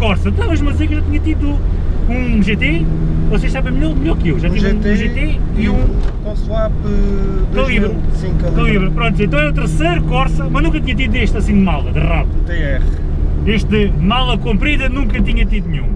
Corsa, estavas-me a dizer que eu já tinha tido um GT, vocês sabem melhor, melhor que eu, já Um tive um GT GT e um com swap eh, 2000, Calibre. Sim, calibre. Calibre. Pronto, então é o terceiro Corsa, mas nunca tinha tido este assim de mala, de rabo. TR. Este de mala comprida nunca tinha tido nenhum.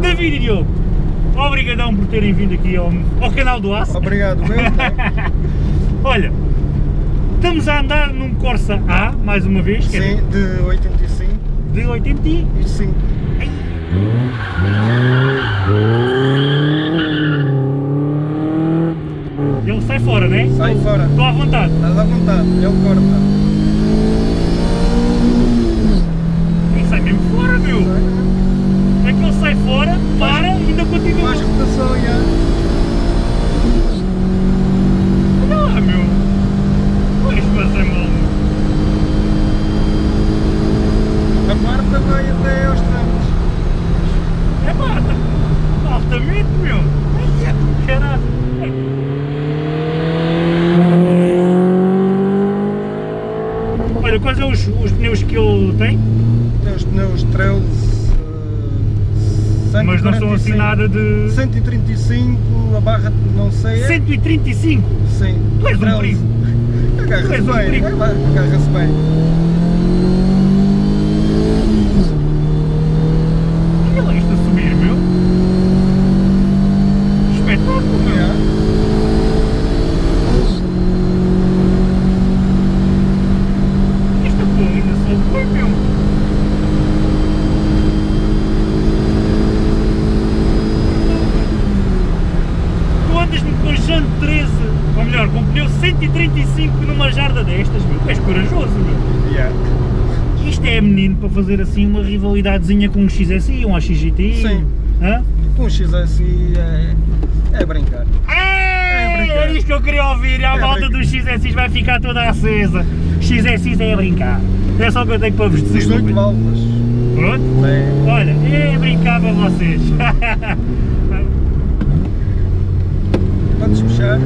David e Diogo, obrigadão por terem vindo aqui ao, ao canal do Aço. Obrigado, meu. Olha, estamos a andar num Corsa A, mais uma vez, é Sim, de 85 de 80 e... e 5. Ele sai Sai fora. Estou à vontade. Estás à vontade, ele corta. Ele sai mesmo fora, meu. É que ele sai fora, para e ainda continua. Faz rotação, já. Olha lá, meu. Pois, mas é mal. A quarta vai até aos trancos. É pá, tá altamente, meu. Ai, é do caralho. Olha, quais são os, os pneus que ele tem? Tem os pneus Trails. eh, Mas não são assim 145. nada de... 135, a barra não sei. é- 135! Sim. Tu és um perigo. Agarra-se um bem, perigo. agarra-se bem. Olha lá isto a subir, meu. Espetáculo, meu. Yeah. Esta porra ainda só foi, meu. Tu andas-me com Jante 13, ou melhor, com pneu 135 numa jarda destas, meu. És corajoso, meu. Yeah. Isto é menino para fazer assim uma rivalidadezinha com um XSI, um AXGTI. Sim. Hã? Com o XSI é, é brincar. É, brincar. era isto que eu queria ouvir, e a É volta dos XSIs vai ficar toda acesa. XSIs é a brincar. É só o que eu tenho para vos dizer. 18 meu válvulas. Pronto? É. Olha, é brincar para vocês. patrzył się.